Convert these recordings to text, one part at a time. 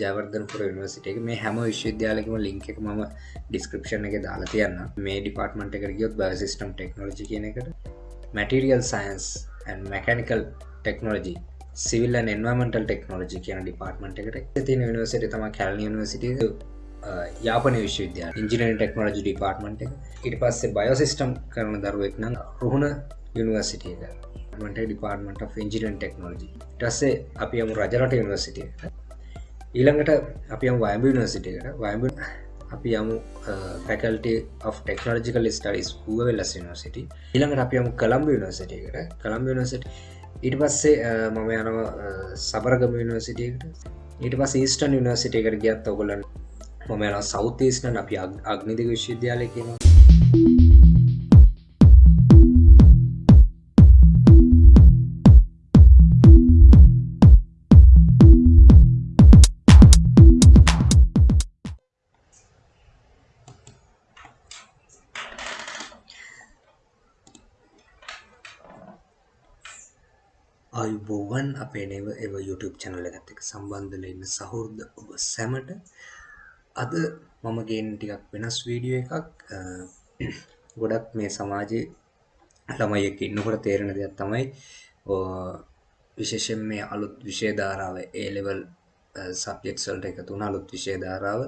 ජයවර්ධනපුර යනිවර්සිට එක. මේ හැම විශ්වවිද්‍යාලකම ලිංක එක ම ඩිස්ක්‍රපෂන් එක දාලා තියන්න මේ ඩිපාර්ටමට එක ගියොත් බසිස්ටම් ටෙක්නෝජි කියන එකට. Material science mechanical technology civil environmental technology කියන ඩිපාර්ටමට එකට. තින නිවසිට තම කැල් නිවසිට යාපන විශ්වවිද්‍යා ඉංජිනරි ටෙක්නෝජි ඩිපාර්ටමට එක. ඉට පස්සේ බයෝසිස්ටම් කරන දරුවෙක් නම් රුහුණ යනිවර්සිටිය එක. ට ඩිපාර්ටමට ඉජිනන් ටෙක්නෝජි ටස්සේ අපි යමු රජරට යනිවර්සිටිය ඊළඟට අපි යම් වයම්බ යනිවර්සිටියට වයම්බ අපි යමු පැකල්ට of technological studies Uva Wellassa university ඊළඟට අපි යමු කළම්බ යනිවර්සිටියකට කළම්බ යනිවර්සිට ඊට පස්සේ මම යනවා සබරගම යනිවර්සිටියකට ඊට පස් ඊස්ටන් යනිවර්සිටියකට ගියත් ඔගොලන් මම යන සෞතේස්න අපි අග්නිදික විශ්වවිද්‍යාලය කියනවා. අපේ නව එව YouTube චැනල ඇත්තක සම්බන්ධල ඉන්න සහෝර්ද ඔබ සැමට. අද මම ගේන් ටිකක් වෙනස් වීඩියෝ එකක්. ගොඩක් මේ සමාජයේ ළමයෙක් ඉන්නකොට තේරෙන දෙයක් තමයි විශේෂෙන් මේ අලුත් විෂයධාරාව ඒලෙවල් සබ්ජෙක්සල්ට එක තුන අලුත් විෂයධාරාව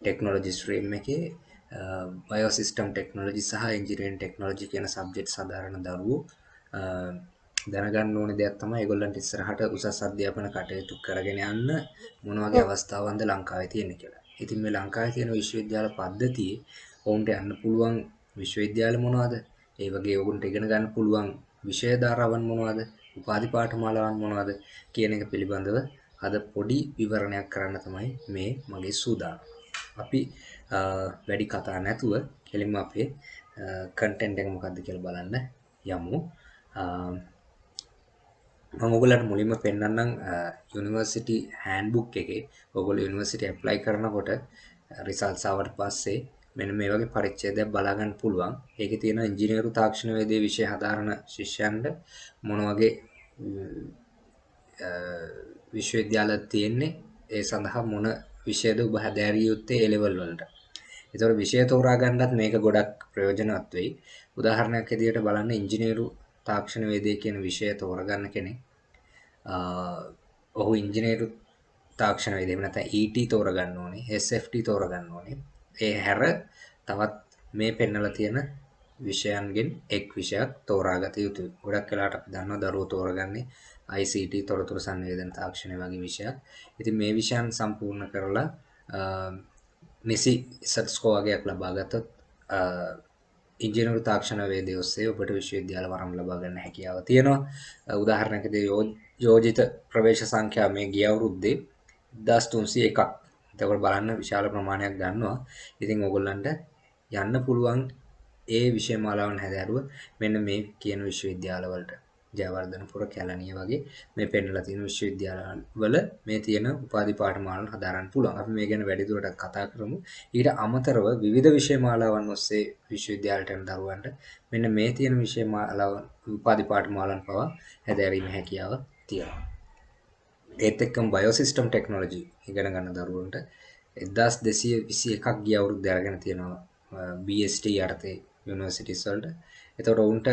ටෙක්නෝලජි ස්ත්‍රීම් එකේ බයෝසිස්ටම් ටෙක්නෝලජි සහ ඉන්ජිනියරින් ටෙක්නෝලජි කියන සබ්ජෙක්ට් සාධාරණ දරුවෝ දැනගන්න ඕන දෙයක් තමයි ඒගොල්ලන්ට ඉස්සරහට උසස් අධ්‍යාපන කටයුතු කරගෙන යන්න මොන වගේ අවස්ථාවන්ද ලංකාවේ තියෙන කියලා. ඉතින් මේ ලංකාවේ තියෙන විශ්වවිද්‍යාල පද්ධතියේ ඔවුන්ට යන්න පුළුවන් විශ්වවිද්‍යාල මොනවද? ඒ වගේ ඔවුන්ට ඉගෙන ගන්න පුළුවන් විෂය ධාරාවන් මොනවද? උපාධි පාඨමාලාවන් මොනවද කියන එක පිළිබඳව අද පොඩි විවරණයක් කරන්න තමයි මේ මගේ සූදානම්. අපි වැඩි කතා නැතුව කෙලින්ම අපේ කන්ටෙන්ට් එක මොකක්ද කියලා බලන්න යමු. මම ඔයගලන්ට මුලින්ම පෙන්වන්නම් යුනිවර්සිටි හෑන්ඩ්බුක් එකේ ඔයගොල්ලෝ යුනිවර්සිටි ඇප්ලයි කරනකොට රිසල්ට්ස් ආවට පස්සේ මෙන්න මේ වගේ පරිච්ඡේදයක් බලා ගන්න පුළුවන්. ඒකේ තියෙන ඉංජිනේරු තාක්ෂණ වේදේ විෂය හදාරන ශිෂ්‍යයන්ට මොන වගේ විශ්වවිද්‍යාල තියෙන්නේ ඒ සඳහා මොන විෂයද ඔබ හැදෑරිය යුත්තේ ඒ ලෙවල් වලට. ඒතකොට විෂය තෝරා ගන්නත් මේක ගොඩක් ප්‍රයෝජනවත් වෙයි. උදාහරණයක් ඇදියට බලන්න ඉංජිනේරු තාක්ෂණ වේදය කියන විෂය තෝරගන්න කෙනෙක්. ඔහු ඉංජිනේරු තාක්ෂණ වේදේ නැත්නම් ET තෝරගන්න ඕනේ SFT තෝරගන්න ඕනේ. ඒ හැර තවත් මේ පෙන්නලා තියෙන විෂයන්ගෙන් එක් විෂයක් තෝරාගත යුතුයි. ගොඩක් වෙලාට අපි දන්නවා දරුවෝ තෝරගන්නේ ICT තොරතුරු සංවේදන තාක්ෂණය වගේ විෂයක්. ඉතින් මේ විෂයන් සම්පූර්ණ කරලා නිසි සට් ස්කෝ වගේක් ලබා ගත්තොත් ඉංජිනේරු තාක්ෂණ වේදය ඔස්සේ ඔබට විශ්වවිද්‍යාල වරම් ලබා ගන්න හැකියාව තියෙනවා. උදාහරණයකදී යෝජිත ප්‍රවේශ සංඛ්‍යාව මේ ගිය අවුරුද්දේ 1301ක් එතකොට බලන්න විශාල ප්‍රමාණයක් ගන්නවා. ඉතින් ඕගොල්ලන්ට යන්න පුළුවන් ඒ විෂය මාලාවන් හැදෑරුව මෙන්න මේ කියන විශ්වවිද්‍යාල වලට. ජයවර්ධනපුර කැලණිය වගේ මේ පෙන්වලා තියෙන විශ්වවිද්‍යාල වල මේ තියෙන උපාධි පාඨමාලාවන් හදාරන්න පුළුවන්. අපි මේ ගැන වැඩිදුරටත් කතා කරමු. ඊට අමතරව විවිධ විෂය මාලාවන් ඔස්සේ විශ්වවිද්‍යාලයට යන දරුවන්ට මෙන්න මේ තියෙන විෂය මාලාවන් උපාධි පාඨමාලාවන් පවා හැදෑරීමේ හැකියාව තියෙනවා. ඒත් එක්කම බයෝසිස්ටම් ටෙක්නොලොජි ඉගෙන ගන්න දරුවන්ට 1221ක් ගිය අවුරුද්ද අරගෙන තියෙනවා BST යටතේ යුනිවර්සිටිස් වලට. එතකොට උන්ට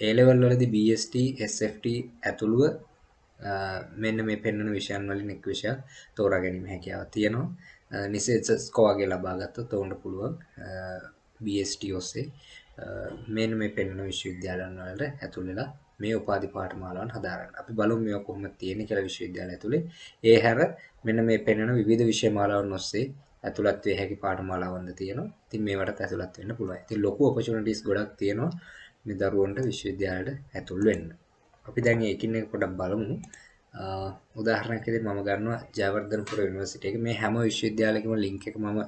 ඒ ලෙවල් වලදී BST SFT ඇතුළුව මෙන්න මේ පෙන්වන විෂයන් වලින් එක් විෂයක් තෝරා ගැනීම හැකියාව තියෙනවා නිසෙත් ස්කෝ වගේ ලබා ගත්තොත් ඔවුන්ට පුළුවන් BST ඔස්සේ මෙන්න මේ පෙන්වන විශ්වවිද්‍යාලයන් වලට ඇතුල් වෙලා මේ උපාධි පාඨමාලාවන් හදාරන්න. අපි බලමු මේවා කොහොමද තියෙන්නේ කියලා විශ්වවිද්‍යාලය ඇතුලේ. ඒ හැර මෙන්න මේ පෙන්වන විවිධ විෂය මාලාවන් ඔස්සේ ඇතුළත් වේ හැකි පාඨමාලාවන්ද තියෙනවා. ඉතින් මේවට ඇතුළත් වෙන්න පුළුවන්. ඉතින් ලොකු ඔපචුනිටිස් ගොඩක් තියෙනවා. මේ දරුවන්ට විශ්වවිද්‍යාලයට ඇතුල් වෙන්න. අපි දැන් එකින් එක පොඩ්ඩක් බලමු. උදාහරණයක් විදිහට මම ගන්නවා ජයවර්ධනපුර යුනිවර්සිටි එක. මේ හැම විශ්වවිද්‍යාලයකම ලින්ක් එක මම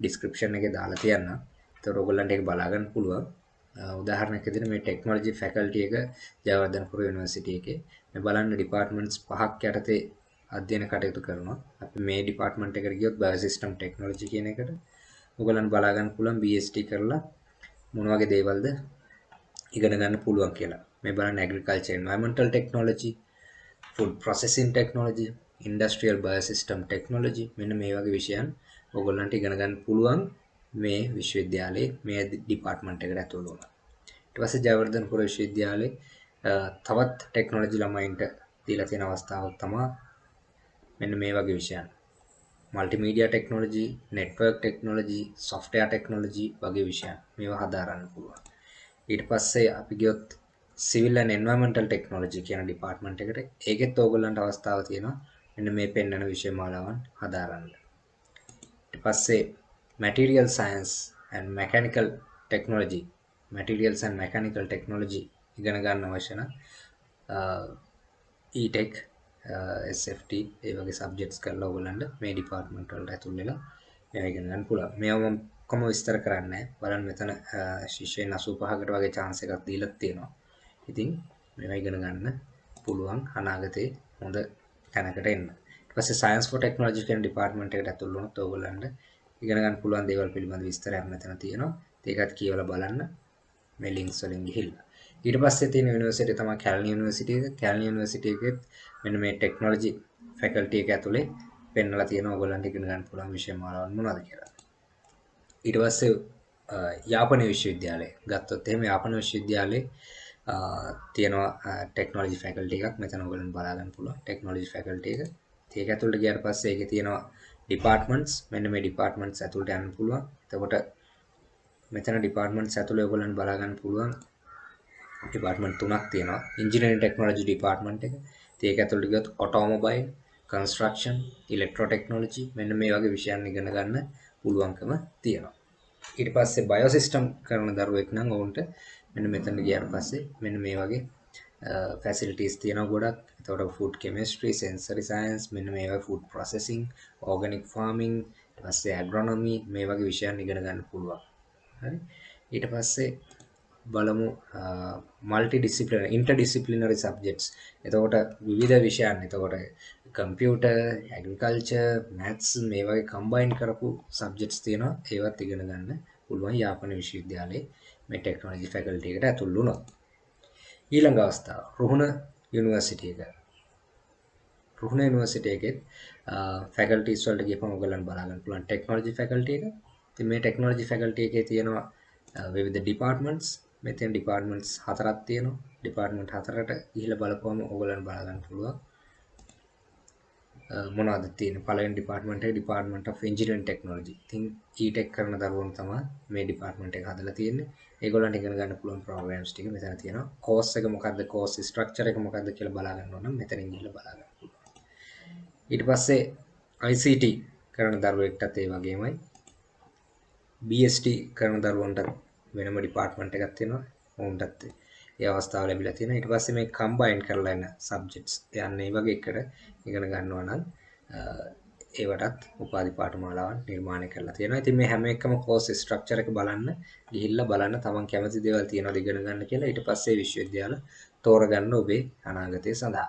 ඩිස්ක්‍රිප්ෂන් එකේ දාලා තියන්නම්. ඒතකොට ඔයගොල්ලන්ට ඒක බලා ගන්න පුළුවන්. උදාහරණයක් විදිහට මේ ටෙක්නොලොජි ෆැකල්ටි එක ජයවර්ධනපුර යුනිවර්සිටි එකේ. මේ බලන්න ඩිපාර්ට්මන්ට්ස් පහක් යටතේ අධ්‍යයන කටයුතු කරනවා. අපි මේ ඩිපාර්ට්මන්ට් එකට ගියොත් බයෝසිස්ටම් ටෙක්නොලොජි කියන එකට ඔයගොල්ලන් බලා ගන්න පුළුවන් BST කරලා මොන වගේ දේවල්ද ඉගෙන ගන්න පුළුවන් කියලා. මේ බලන්න agriculture environmental technology, food processing technology, industrial biosystem technology මෙන්න මේ වගේ විෂයන් ඔයගොල්ලන්ට ඉගෙන ගන්න පුළුවන් මේ විශ්වවිද්‍යාලයේ මේ ඩිපාර්ට්මන්ට් එකට ඇතුළු වුණා. ඊට පස්සේ ජයවර්ධනපුර විශ්වවිද්‍යාලයේ තවත් ටෙක්නොලොජි ළමයින්ට දීලා තියෙන අවස්ථාවක් තමයි මෙන්න මේ වගේ විෂයන්. Multimedia technology, network technology, software technology වගේ විෂයන් මේවා හදාරන්න පුළුවන්. ඊට පස්සේ අපි ගියොත් සිවිල් ඇන්ඩ් එන්වයරන්මන්ටල් ටෙක්නොලොජි කියන ඩිපාර්ට්මන්ට් එකට ඒකෙත් ඕගොල්ලන්ට අවස්ථාව තියෙනවා මෙන්න මේ පෙන්වන විෂය මාලාවන් හදාරන්න. ඊට පස්සේ material science and mechanical technology materials and mechanical technology ඉගෙන ගන්න අවශ්‍ය නම් E-Tech SFT ඒ වගේ සබ්ජෙක්ට්ස් කරලා ඔයගොල්ලන්ට මේ ඩිපාර්ට්මන්ට් වලට ඇතුල් වෙලා මේවා ඉගෙන ගන්න පුළුවන්. මේවා මම ඔක්කොම විස්තර කරන්නේ බලන්න මෙතන ශිෂ්‍යයන් 85කට වගේ chance එකක් දීලා තියෙනවා. ඉතින් මේවා ඉගෙන ගන්න පුළුවන් අනාගතේ හොඳ තැනකට එන්න. ඊට පස්සේ science for technology කියන ඩිපාර්ට්මන්ට් එකට ඇතුල් වුණොත් ඔයගොල්ලන්ට ඉගෙන ගන්න පුළුවන් දේවල් පිළිබඳ විස්තරයක් මෙතන තියෙනවා. ඒකත් කියවලා බලන්න මේ links වලින් ගිහිල්ලා. ඊට පස්සේ තියෙන යුනිවර්සිටිය තමයි කැලන් යුනිවර්සිටි එක. කැලන් යුනිවර්සිටි එකෙත් මෙන්න මේ ටෙක්නොලොජි ෆැකල්ටි එක ඇතුලේ පෙන්වලා තියෙනවා ඔයගොල්ලන්ට ඉගෙන ගන්න පුළුවන් විෂය මාලාවන් මොනවද කියලා. ඊට පස්සේ යාපන විශ්වවිද්‍යාලය ගත්තොත් එහෙම යාපන විශ්වවිද්‍යාලයේ තියෙනවා ටෙක්නොලොජි ෆැකල්ටි එකක් මෙතන ඔයගොල්ලන්ට බලා ගන්න පුළුවන් ටෙක්නොලොජි ෆැකල්ටි එක. ඒක ඇතුළට ගියාට පස්සේ ඒකේ තියෙනවා ඩිපාර්ට්මන්ට්ස් මෙන්න මේ ඩිපාර්ට්මන්ට්ස් ඇතුළට යන්න පුළුවන්. එතකොට මෙතන ඩිපාර්ට්මන්ට්ස් ඇතුළේ ඔයගොල්ලන්ට බලා ගන්න පුළුවන් ඩිපාර්ට්මන්ට් තුනක් තියෙනවා. ඉන්ජිනියරින් ටෙක්නොලොජි ඩිපාර්ට්මන්ට් එක. ඒක ඇතුළට ගියොත් ඔටෝමොබයිල්, කන්ස්ට්‍රක්ෂන්, ඉලෙක්ට්‍රෝ ටෙක්නොලොජි මෙන්න මේ වගේ විෂයන් ඉගෙන ගන්න පුළුවන්කම තියෙනවා. ඊට පස්සේ බයෝසිස්ටම් කරන දරුවෙක් නම් ඔවුන්ට මෙන්න මෙතන ගියාට පස්සේ මෙන්න මේ වගේ ෆැසිලිටිස් තියෙනවා ගොඩක්. එතකොට ෆුඩ් කෙමිස්ට්‍රි, සෙන්සරි සයන්ස් මෙන්න මේ වගේ ෆුඩ් ප්‍රොසෙසිං, ඕගනික් ෆාමිං, ඊට පස්සේ ඇග්‍රොනොමි මේ වගේ විෂයන් ඉගෙන ගන්න පුළුවන්. හරි. ඊට පස්සේ බලමු multi disciplinary inter disciplinary subjects. එතකොට විවිධ විෂයන්. එතකොට කම්පියුටර්, ඇග්‍රිකල්චර්, මැත්ස් මේ වගේ කම්බයින් කරපු සබ්ජෙක්ට්ස් තියෙනවා. ඒවත් ඉගෙන ගන්න පුළුවන් යාපන විශ්වවිද්‍යාලයේ මේ ටෙක්නොලොජි ෆැකල්ටි එකට ඇතුල් වුණොත්. ඊළඟ අවස්ථාව රුහුණ යුනිවර්සිටි එක. රුහුණ යුනිවර්සිටි එකෙත් ෆැකල්ටිස් වලට ගියපම ඔයගොල්ලන් බලා ගන්න පුළුවන් ටෙක්නොලොජි ෆැකල්ටි එක. ඉතින් මේ ටෙක්නොලොජි ෆැකල්ටි එකේ තියෙනවා විවිධ ඩිපාර්ට්මන්ට්ස් මෙතන ඩිපාර්ට්මන්ට්ස් හතරක් තියෙනවා. ඩිපාර්ට්මන්ට් හතරට ගිහිල්ලා බලපුවම ඔයගොල්ලන් බලා ගන්න පුළුවන්. මොනවද තියෙන්නේ පළවෙනි ඩිපාර්ට්මන්ට් එක ඩිපාර්ට්මන්ට් ඔෆ් ඉන්ජිනියරින් ටෙක්නොලොජි. ඉතින් E-Tech කරන දරුවෝ තමයි මේ ඩිපාර්ට්මන්ට් එක හදලා තියෙන්නේ. ඒගොල්ලන්ට ඉගෙන ගන්න පුළුවන් ප්‍රෝග්‍රෑම්ස් ටික මෙතන තියෙනවා. කෝස් එක මොකද්ද කෝස් ස්ට්‍රක්චර් එක මොකද්ද කියලා බලා ගන්න ඕන නම් මෙතනින් ගිහලා බලා ගන්න පුළුවන්. ඊට පස්සේ ICT කරන දරුවෙක්ටත් ඒ වගේමයි. BST කරන දරුවන්ට වෙනම ඩිපාර්ට්මන්ට් එකක් තියෙනවා. ඔවුන්ටත් ඒ අවස්ථාව ලැබිලා තියෙනවා. ඊට පස්සේ මේ කම්බයින් කරලා එන සබ්ජෙක්ට්ස් යන්නේ මේ වගේ එකට ඉගෙන ගන්නවා නම් ඒවටත් උපාධි පාඨමාලාවන් නිර්මාණය කරලා තියෙනවා. ඉතින් මේ හැම එකම කෝස් ස්ට්‍රක්චර් එක බලන්න ගිහිල්ලා බලන්න තමන් කැමති දේවල් තියෙනවද ඉගෙන ගන්න කියලා ඊට පස්සේ විශ්වවිද්‍යාල තෝරගන්න ඔබේ අනාගතය සඳහා.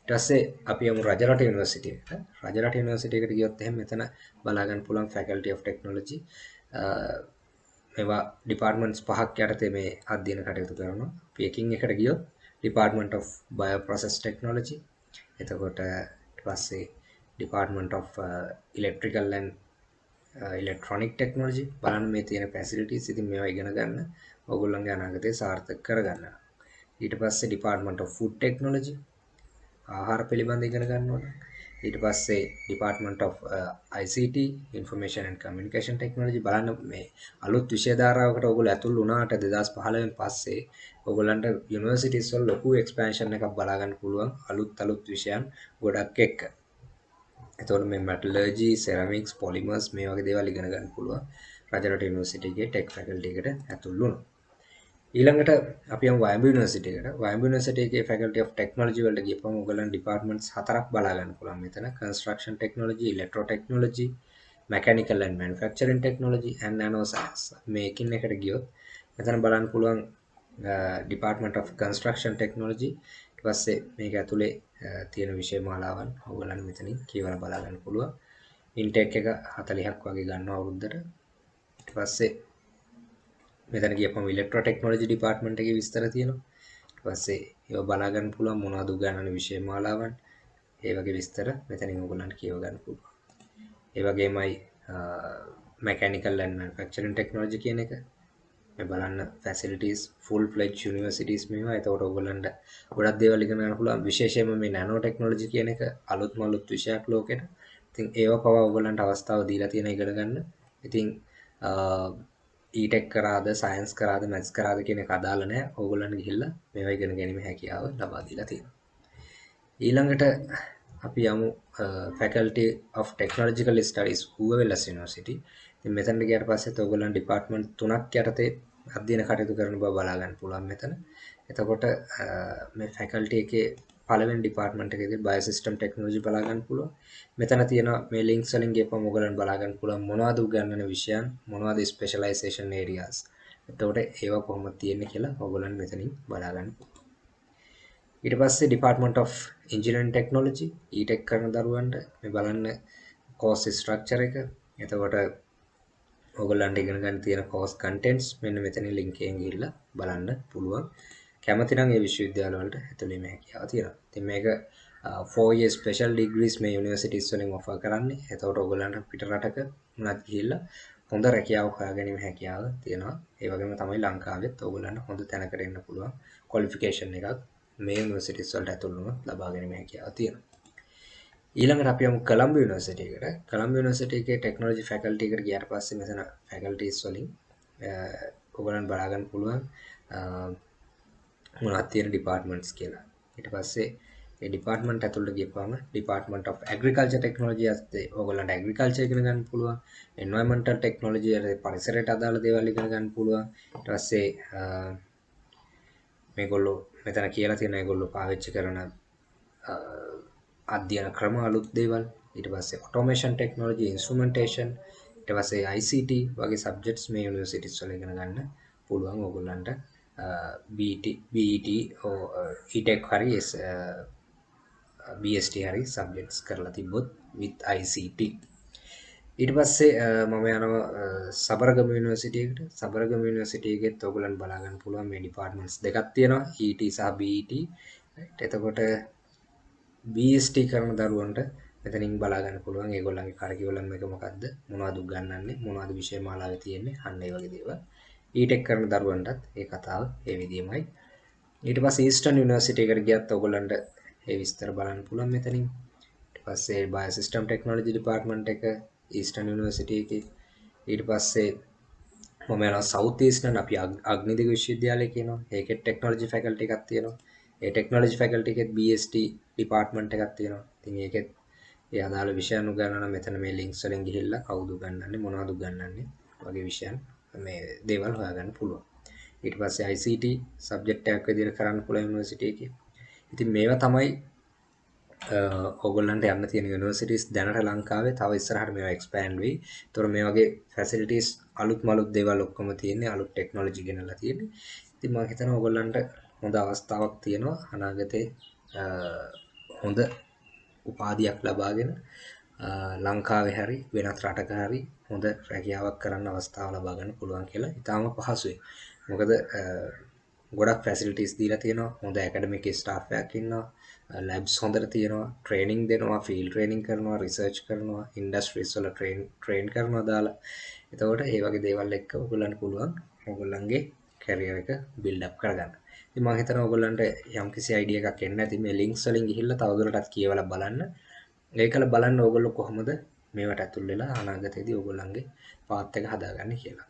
ඊට පස්සේ අපි යමු රජරට යුනිවර්සිටි එකට. රජරට යුනිවර්සිටි එකට ගියොත් එහෙනම් මෙතන බලා ගන්න පුළුවන් Faculty of Technology මේවා ඩිපාර්ට්මන්ට්ස් පහක් යටතේ මේ අධ්‍යයන කටයුතු කරනවා. අපි එකින් එකට ගියොත් Department of Bioprocess Technology එතකොට ඊට පස්සේ Department of uh, Electrical and uh, Electronic Technology බලන්න මේ තියෙන facilities ඉතින් මේවා ඉගෙන ගන්න ඔයගොල්ලන්ගේ අනාගතය සාර්ථක කරගන්න. ඊට පස්සේ Department of Food Technology ආහාර පිළිබඳ ඉගෙන ගන්න ඕන. ඊට පස්සේ Department of uh, ICT Information and Communication Technology බලන්න මේ අලුත් විෂය ධාරාවකට ඔයගොල්ලෝ ඇතුල් වුණාට 2015 න් පස්සේ ඔයගොල්ලන්ට යුනිවර්සිටිස් වල ලොකු එක්ස්පැන්ෂන් එකක් බලා ගන්න පුළුවන් අලුත් අලුත් විෂයන් ගොඩක් එක්ක. එතකොට මේ මෙටලර්ජි, සෙරමික්ස්, පොලිමර්ස් මේ වගේ දේවල් ඉගෙන ගන්න පුළුවන්. රජරට යුනිවර්සිටි එකේ ටෙක් ෆැකල්ටි එකට ඇතුල් වුණා. ඊළඟට අපි යමු වයඹ යුනිවර්සිටි එකට. වයඹ යුනිවර්සිටි එකේ Faculty of Technology වලට ගියපම ඔයගොල්ලන් departments හතරක් බලා ගන්න පුළුවන් මෙතන. Construction Technology, Electro Technology, Mechanical and Manufacturing Technology and Nanoscience. මේකින් එකට ගියොත් මෙතන බලන්න පුළුවන් Department of Construction Technology ඊට පස්සේ මේක ඇතුලේ තියෙන විෂය මාලාවන් ඔයගොල්ලන් මෙතනින් කියවලා බලා ගන්න පුළුවන්. ඉන්ටෙක් එක 40ක් වගේ ගන්නවා අවුරුද්දට. ඊට පස්සේ මෙතන ගියපම ඉලෙක්ට්‍රෝ ටෙක්නොලොජි ඩිපාර්ට්මන්ට් එකේ විස්තර තියෙනවා. ඊට පස්සේ ඒවා බලා ගන්න පුළුවන් මොනවද උගන්වන විෂය මාලාවන්. ඒ වගේ විස්තර මෙතනින් ඔයගොල්ලන්ට කියව ගන්න පුළුවන්. ඒ වගේමයි මැකැනිකල් ඇන්ඩ් මැනුෆැක්චරින් ටෙක්නොලොජි කියන එක මේ බලන්න ෆැසිලිටිස් ෆුල් ෆ්ලෙජ් යුනිවර්සිටිස් මේවා එතකොට ඔයගොල්ලන්ට ගොඩක් දේවල් ඉගෙන ගන්න පුළුවන් විශේෂයෙන්ම මේ නැනෝ ටෙක්නොලොජි කියන එක අලුත්ම අලුත් විෂයක් ලෝකෙට. ඉතින් ඒව පවා ඔයගොල්ලන්ට අවස්ථාව දීලා තියෙන ඉගෙන ගන්න. ඉතින් ඊටෙක් කරාද සයින්ස් කරාද මැත්ස් කරාද කියන එක අදාළ නැහැ. ඕගොල්ලන් ගිහිල්ලා මේවා ඉගෙන ගැනීම හැකියාව ලබා දීලා තියෙනවා. ඊළඟට අපි යමු faculty of technological studies හුවවෙලස් university. ඉතින් මෙතනට ගියාට පස්සේ ඔයගොල්ලන් ඩිපාර්ට්මන්ට් තුනක් යටතේ අධ්‍යයන කටයුතු කරන බව බලා ගන්න පුළුවන් මෙතන. එතකොට මේ ෆැකල්ටි එකේ පළවෙනි ඩිපාර්ට්මන්ට් එකේදී බයෝසිස්ටම් ටෙක්නොලොජි බලා ගන්න පුළුවන්. මෙතන තියෙන මේ ලින්ක්ස් වලින් ගියපම ඔයගොල්ලන් බලා ගන්න පුළුවන් මොනවද උගන්වන විෂයන් මොනවද ස්පෙෂලයිසේෂන් ඒරියාස්. එතකොට ඒවා කොහොමද තියෙන්නේ කියලා ඔයගොල්ලන් මෙතනින් බලා ගන්න පුළුවන්. ඊට පස්සේ department of engineering technology ETech කරන දරුවන්ට මේ බලන්න කෝස් ස්ට්‍රක්චර් එක. එතකොට ඔයගොල්ලන්ට ඉගෙන ගන්න තියෙන කෝස් කන්ටෙන්ට්ස් මෙන්න මෙතනින් ලින්ක් එකෙන් ගිහිල්ලා බලන්න පුළුවන්. කැමති නම් ඒ විශ්වවිද්‍යාල වලට ඇතුළේ මේ හැකියාව තියෙනවා. ඉතින් මේක 4 year special degrees මේ යුනිවර්සිටිස් වලින් ඔෆර් කරන්නේ. එතකොට ඔයගොල්ලන්ට පිට රටක උනත් ගිහිල්ලා හොඳ රැකියාවක් හොයාගැනීම හැකියාව තියෙනවා. ඒ වගේම තමයි ලංකාවෙත් ඔයගොල්ලන්ට හොඳ තැනකට එන්න පුළුවන් ක්වොලිෆිකේෂන් එකක් මේ යුනිවර්සිටිස් වලට ඇතුළු වුණොත් ලබා ගැනීම හැකියාව තියෙනවා. ඊළඟට අපි යමු කොළඹ යුනිවර්සිටි එකට. කොළඹ යුනිවර්සිටි එකේ ටෙක්නොලොජි ෆැකල්ටි එකට ගියාට පස්සේ මෙතන ෆැකල්ටිස් වලින් ඔයගොල්ලන් බලා ගන්න පුළුවන් මොනවද තියෙන ඩිපාර්ට්මන්ට්ස් කියලා. ඊට පස්සේ ඒ ඩිපාර්ට්මන්ට් ඇතුළට ගියපුවම ඩිපාර්ට්මන්ට් of agriculture technology ඇත්තේ ඕගොල්ලන්ට agriculture ඉගෙන ගන්න පුළුවන්. Environmental technology පරිසරයට අදාළ දේවල් ඉගෙන ගන්න පුළුවන්. ඊට පස්සේ මේගොල්ලෝ මෙතන කියලා තියෙන ඒගොල්ලෝ පාවිච්චි කරන අධ්‍යයන ක්‍රම අලුත් දේවල්. ඊට පස්සේ automation technology instrumentation. ඊට පස්සේ ICT වගේ සබ්ජෙක්ට්ස් මේ යුනිවර්සිටිස් වල ඉගෙන ගන්න පුළුවන් ඕගොල්ලන්ට. BT BET uh, ETech හරි uh, BST හරි සබ්ජෙක්ට්ස් කරලා තිබ්බොත් with ICT ඊට පස්සේ uh, මම යනවා සබරගම යුනිවර්සිටියකට සබරගම යුනිවර්සිටි එකෙත් ඔයගොල්ලන් බලා ගන්න පුළුවන් මේ ඩිපාර්ට්මන්ට්ස් දෙකක් තියෙනවා. ET සහ BET එතකොට BST කරන දරුවන්ට මෙතනින් බලා ගන්න පුළුවන්. ඒගොල්ලන්ගේ කරිකියුලම් එක මොකද්ද? මොනවද උගන්වන්නේ? මොනවද විෂය මාලාවේ තියෙන්නේ? අන්න ඒ වගේ දේවල්. ඊටෙක් කරන දරුවන්ටත් ඒ කතාව ඒ විදිහමයි. ඊට පස්සේ ඊස්ටර්න් යුනිවර්සිටි එකට ගියත් ඔයගොල්ලන්ට ඒ විස්තර බලන්න පුළුවන් මෙතනින්. ඊට පස්සේ බයෝසිස්ටම් ටෙක්නොලොජි ඩිපාර්ට්මන්ට් එක ඊස්ටර්න් යුනිවර්සිටි එකේ. ඊට පස්සේ මම යනවා සවුත් ඊස්ටර්න් අපි අග්නිදික විශ්වවිද්‍යාලය කියනවා. ඒකෙත් ටෙක්නොලොජි ෆැකල්ටි එකක් තියෙනවා. ඒ ටෙක්නොලොජි ෆැකල්ටි එකෙත් BST ඩිපාර්ට්මන්ට් එකක් තියෙනවා. ඉතින් ඒකෙත් ඒ අදාළ විෂයන් උගන්වන මෙතන මේ ලින්ක්ස් වලින් ගිහිල්ලා කවුද උගන්වන්නේ මොනවද උගන්වන්නේ වගේ විෂයන් මේ දේවල් හොයාගන්න පුළුවන් ඊට පස්සේ ICT සබ්ජෙක්ට් එකක් විදිහට කරන්න පුළුවන් යුනිවර්සිටි එකේ ඉතින් මේවා තමයි ඔගොල්ලන්ට යන්න තියෙන යුනිවර්සිටිස් දැනට ලංකාවේ තව ඉස්සරහට මේවා එක්ස්පෑන්ඩ් වෙයි. ඒතොර මේ වගේ ෆැසිලිටිස් අලුත් මලුත් දේවල් ඔක්කොම තියෙන්නේ අලුත් ටෙක්නොලොජි ගෙනල්ලා තියෙන්නේ. ඉතින් මම හිතනවා ඔයගොල්ලන්ට හොඳ අවස්ථාවක් තියෙනවා අනාගතේ හොඳ උපාධියක් ලබාගෙන ලංකාවේ හරි වෙනත් රටක හරි හොඳ රැකියාවක් කරන්න අවස්ථාව ලබා ගන්න පුළුවන් කියලා ඉතාම පහසුයි. මොකද ගොඩක් ෆැසිලිටිස් දීලා තියෙනවා. හොඳ ඇකඩමික් ස්ටාෆ් එකක් ඉන්නවා. ලැබ්ස් හොඳට තියෙනවා ට්‍රේනිං දෙනවා ෆිල් ට්‍රේනිං කරනවා රිසර්ච් කරනවා ඉන්ඩස්ට්‍රීස් වල ට්‍රේන් ට්‍රේන් කරනවා දාලා එතකොට ඒ වගේ දේවල් එක්ක ඔයගොල්ලන්ට පුළුවන් ඔයගොල්ලන්ගේ කැරියර් එක බිල්ඩ් අප් කරගන්න. ඉතින් මම හිතනවා ඔයගොල්ලන්ට යම්කිසි අයිඩියා එකක් එන්න ඇති මේ ලින්ක්ස් වලින් ගිහිල්ලා තවදුරටත් කියවලා බලන්න. ඒකල බලන්න ඕගොල්ලෝ කොහොමද මේවට ඇතුල් වෙලා අනාගතයේදී ඔයගොල්ලන්ගේ පාත් එක හදාගන්නේ කියලා. right